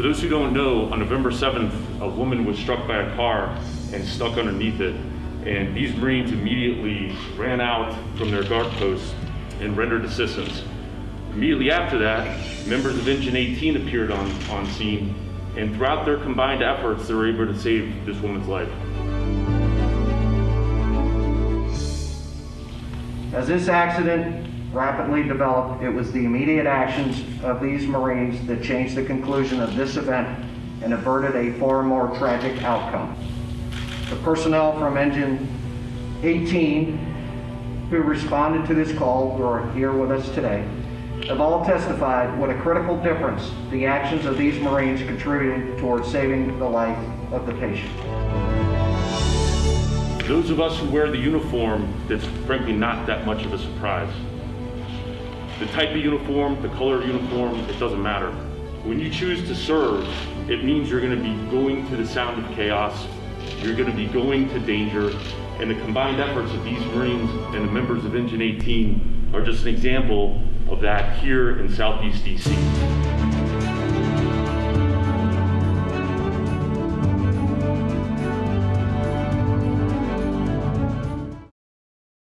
For those who don't know, on November 7th, a woman was struck by a car and stuck underneath it. And these Marines immediately ran out from their guard posts and rendered assistance. Immediately after that, members of Engine 18 appeared on, on scene, and throughout their combined efforts, they were able to save this woman's life. As this accident rapidly developed, it was the immediate actions of these Marines that changed the conclusion of this event and averted a far more tragic outcome. The personnel from Engine 18 who responded to this call, who are here with us today, have all testified what a critical difference the actions of these Marines contributed towards saving the life of the patient. Those of us who wear the uniform, that's frankly not that much of a surprise. The type of uniform, the color of uniform, it doesn't matter. When you choose to serve, it means you're gonna be going to the sound of chaos, you're gonna be going to danger, and the combined efforts of these Marines and the members of Engine 18 are just an example of that here in Southeast DC.